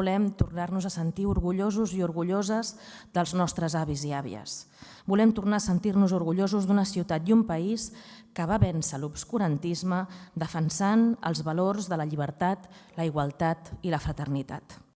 volem tornar-nos a sentir orgullosos i orgulloses dels nostres avis i àvies. Volem tornar a sentir-nos orgullosos d'una ciutat i un país que va vèncer l'obscurantisme defensant els valors de la llibertat, la igualtat i la fraternitat.